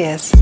días.